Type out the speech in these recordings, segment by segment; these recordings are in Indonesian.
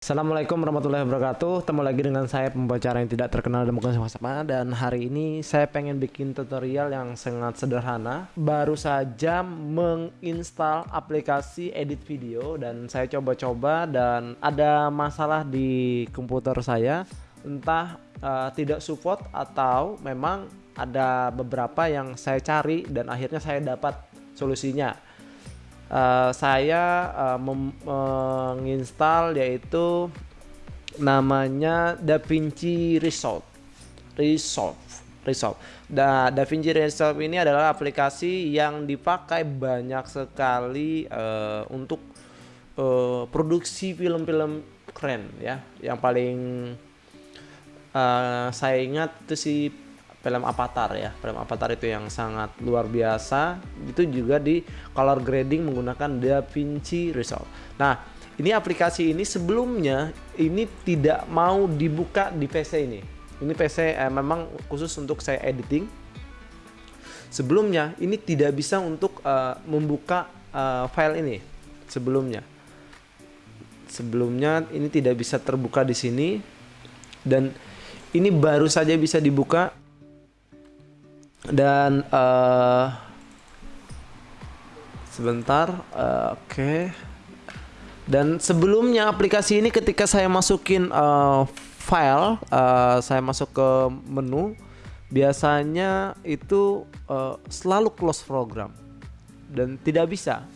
Assalamualaikum warahmatullahi wabarakatuh. Ketemu lagi dengan saya pembicara yang tidak terkenal dan bukan siapa-siapa. Dan hari ini saya pengen bikin tutorial yang sangat sederhana. Baru saja menginstal aplikasi edit video Dan saya coba-coba dan ada masalah di komputer saya. Entah uh, tidak support atau memang ada beberapa yang saya cari dan akhirnya saya dapat solusinya uh, saya uh, menginstal yaitu namanya DaVinci Resolve. Resolve. Resolve. Da DaVinci Resolve ini adalah aplikasi yang dipakai banyak sekali uh, untuk uh, produksi film-film keren ya. Yang paling uh, saya ingat itu si film Avatar ya. Film Avatar itu yang sangat luar biasa. Itu juga di color grading menggunakan DaVinci Resolve. Nah ini aplikasi ini sebelumnya ini tidak mau dibuka di PC ini. Ini PC eh, memang khusus untuk saya editing. Sebelumnya ini tidak bisa untuk uh, membuka uh, file ini sebelumnya. Sebelumnya ini tidak bisa terbuka di sini. Dan ini baru saja bisa dibuka dan uh, sebentar uh, oke. Okay. dan sebelumnya aplikasi ini ketika saya masukin uh, file uh, saya masuk ke menu biasanya itu uh, selalu close program. Dan tidak bisa.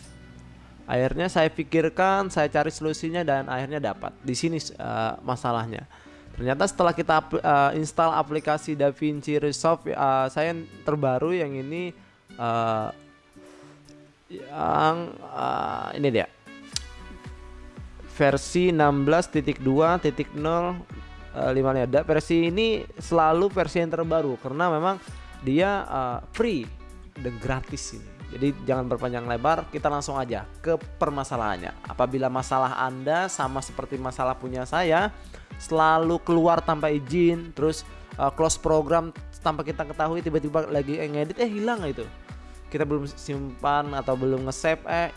Akhirnya saya pikirkan saya cari solusinya dan akhirnya dapat. Di sini uh, masalahnya Ternyata setelah kita uh, install aplikasi DaVinci Resolve uh, saya terbaru yang ini uh, yang uh, ini dia. Versi 16.2.0 uh, 5 ada. Versi ini selalu versi yang terbaru karena memang dia uh, free dan gratis ini. Jadi jangan berpanjang lebar, kita langsung aja ke permasalahannya. Apabila masalah Anda sama seperti masalah punya saya, selalu keluar tanpa izin terus uh, close program tanpa kita ketahui tiba-tiba lagi ngedit eh hilang itu. Kita belum simpan atau belum nge-save eh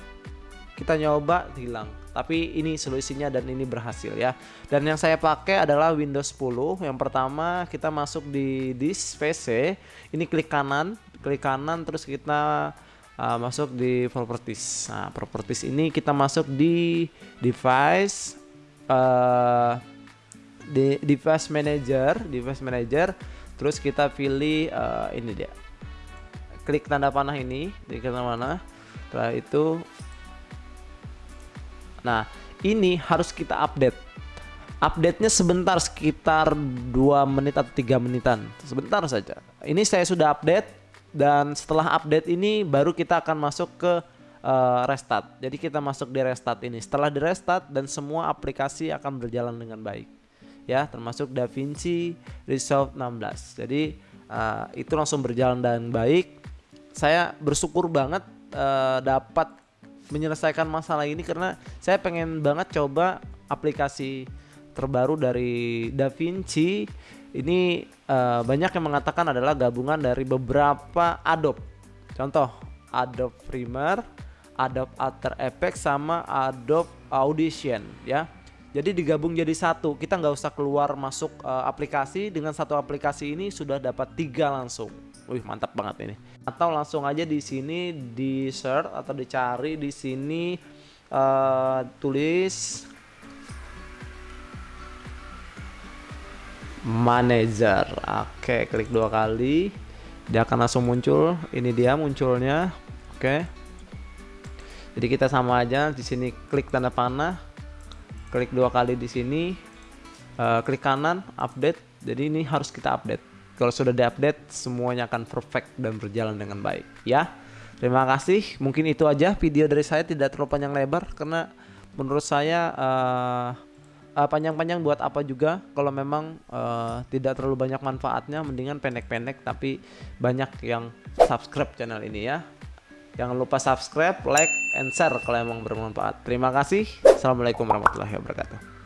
kita nyoba hilang. Tapi ini solusinya dan ini berhasil ya. Dan yang saya pakai adalah Windows 10 yang pertama kita masuk di disk PC ini klik kanan klik kanan terus kita uh, masuk di properties. Nah properties ini kita masuk di device uh, di device manager device manager. Terus kita pilih uh, ini dia. Klik tanda panah ini di tanda panah. Setelah itu nah ini harus kita update. Update-nya sebentar sekitar 2 menit atau tiga menitan. Sebentar saja. Ini saya sudah update dan setelah update ini baru kita akan masuk ke uh, restart. Jadi kita masuk di restart ini. Setelah di restart dan semua aplikasi akan berjalan dengan baik. Ya termasuk DaVinci Resolve 16 jadi uh, itu langsung berjalan dengan baik. Saya bersyukur banget uh, dapat menyelesaikan masalah ini karena saya pengen banget coba aplikasi terbaru dari DaVinci ini uh, banyak yang mengatakan adalah gabungan dari beberapa Adobe contoh Adobe Premiere Adobe After Effects sama Adobe Audition ya jadi digabung jadi satu. Kita nggak usah keluar masuk uh, aplikasi dengan satu aplikasi ini sudah dapat tiga langsung. Wih mantap banget ini. Atau langsung aja di sini di search atau dicari di sini uh, tulis manager. Oke, klik dua kali. Dia akan langsung muncul. Ini dia munculnya. Oke. Jadi kita sama aja di sini klik tanda panah klik dua kali di sini uh, klik kanan update jadi ini harus kita update kalau sudah diupdate semuanya akan perfect dan berjalan dengan baik ya terima kasih mungkin itu aja video dari saya tidak terlalu panjang lebar karena menurut saya uh, uh, panjang-panjang buat apa juga kalau memang uh, tidak terlalu banyak manfaatnya mendingan pendek-pendek tapi banyak yang subscribe channel ini ya Jangan lupa subscribe, like, and share kalau emang bermanfaat. Terima kasih. Assalamualaikum warahmatullahi wabarakatuh.